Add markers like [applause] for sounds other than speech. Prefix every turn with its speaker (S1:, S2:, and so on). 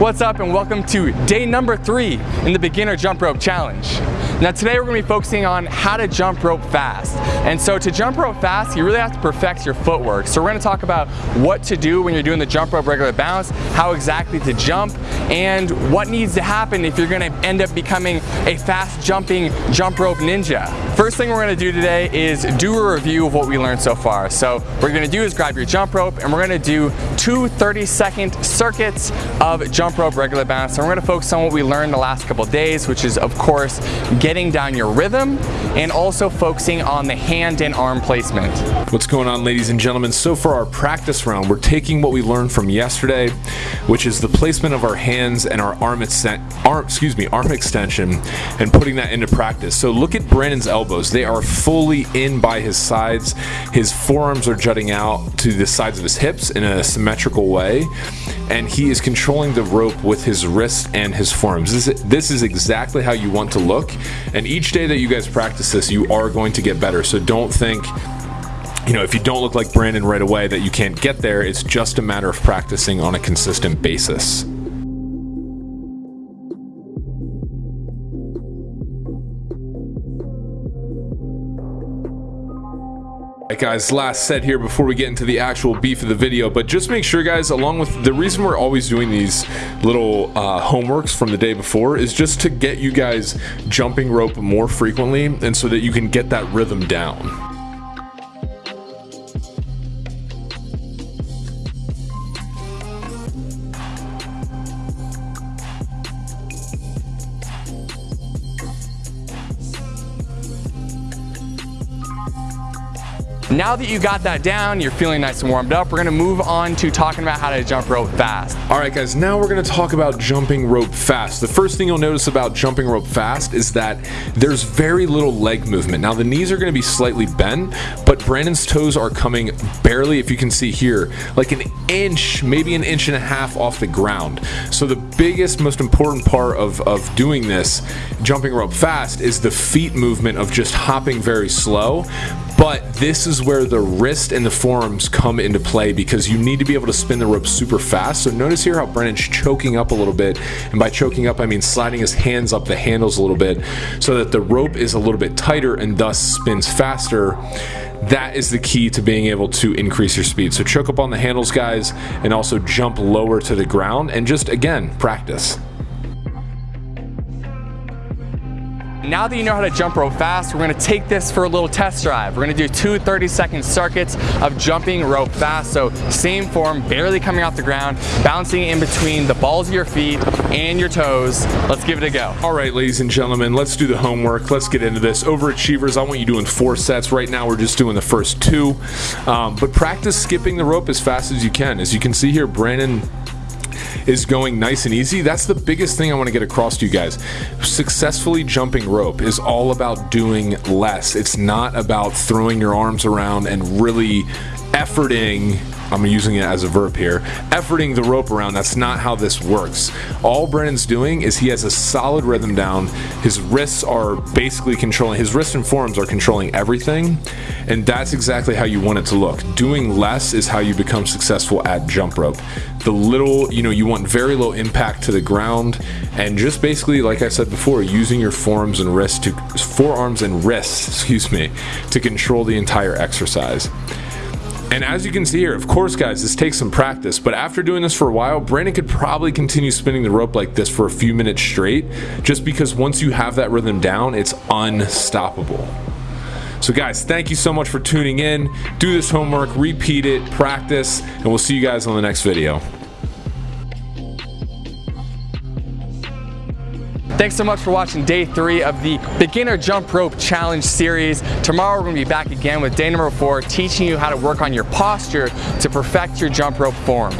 S1: What's up and welcome to day number three in the beginner jump rope challenge. Now today we're gonna be focusing on how to jump rope fast. And so to jump rope fast, you really have to perfect your footwork. So we're gonna talk about what to do when you're doing the jump rope regular bounce, how exactly to jump, and what needs to happen if you're gonna end up becoming a fast jumping jump rope ninja. First thing we're gonna do today is do a review of what we learned so far. So what you're gonna do is grab your jump rope and we're gonna do two 30 second circuits of jump rope regular bounce. And we're gonna focus on what we learned the last couple days, which is of course, getting down your rhythm and also focusing on the hand and arm placement.
S2: What's going on ladies and gentlemen? So for our practice round, we're taking what we learned from yesterday, which is the placement of our hands and our arm, arm, excuse me, arm extension and putting that into practice. So look at Brandon's elbows. They are fully in by his sides. His forearms are jutting out to the sides of his hips in a symmetrical way. And he is controlling the rope with his wrist and his forearms. This is, this is exactly how you want to look. And each day that you guys practice this, you are going to get better. So don't think you know, if you don't look like Brandon right away that you can't get there, it's just a matter of practicing on a consistent basis. Guys, last set here before we get into the actual beef of the video, but just make sure guys, along with the reason we're always doing these little uh, homeworks from the day before is just to get you guys jumping rope more frequently and so that you can get that rhythm down.
S1: Now that you got that down, you're feeling nice and warmed up, we're gonna move on to talking about how to jump rope fast.
S2: All right guys, now we're gonna talk about jumping rope fast. The first thing you'll notice about jumping rope fast is that there's very little leg movement. Now the knees are gonna be slightly bent, but Brandon's toes are coming barely, if you can see here, like an inch, maybe an inch and a half off the ground. So the biggest, most important part of, of doing this, jumping rope fast, is the feet movement of just hopping very slow. But this is where the wrist and the forearms come into play because you need to be able to spin the rope super fast. So notice here how Brandon's choking up a little bit. And by choking up, I mean sliding his hands up the handles a little bit so that the rope is a little bit tighter and thus spins faster that is the key to being able to increase your speed. So choke up on the handles guys and also jump lower to the ground and just again practice.
S1: Now that you know how to jump rope fast, we're gonna take this for a little test drive. We're gonna do two 30 second circuits of jumping rope fast. So same form, barely coming off the ground, bouncing in between the balls of your feet and your toes. Let's give it a go.
S2: All right, ladies and gentlemen, let's do the homework. Let's get into this. Overachievers, I want you doing four sets. Right now, we're just doing the first two. Um, but practice skipping the rope as fast as you can. As you can see here, Brandon is going nice and easy. That's the biggest thing I want to get across to you guys. Successfully jumping rope is all about doing less. It's not about throwing your arms around and really efforting I'm using it as a verb here, efforting the rope around. That's not how this works. All Brandon's doing is he has a solid rhythm down. His wrists are basically controlling, his wrists and forearms are controlling everything. And that's exactly how you want it to look. Doing less is how you become successful at jump rope. The little, you know, you want very low impact to the ground and just basically, like I said before, using your forearms and wrists to, forearms and wrists, [laughs] excuse me, to control the entire exercise. And as you can see here, of course guys, this takes some practice, but after doing this for a while, Brandon could probably continue spinning the rope like this for a few minutes straight, just because once you have that rhythm down, it's unstoppable. So guys, thank you so much for tuning in. Do this homework, repeat it, practice, and we'll see you guys on the next video.
S1: Thanks so much for watching day three of the Beginner Jump Rope Challenge series. Tomorrow we're gonna be back again with day number four, teaching you how to work on your posture to perfect your jump rope form.